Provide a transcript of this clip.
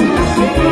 Música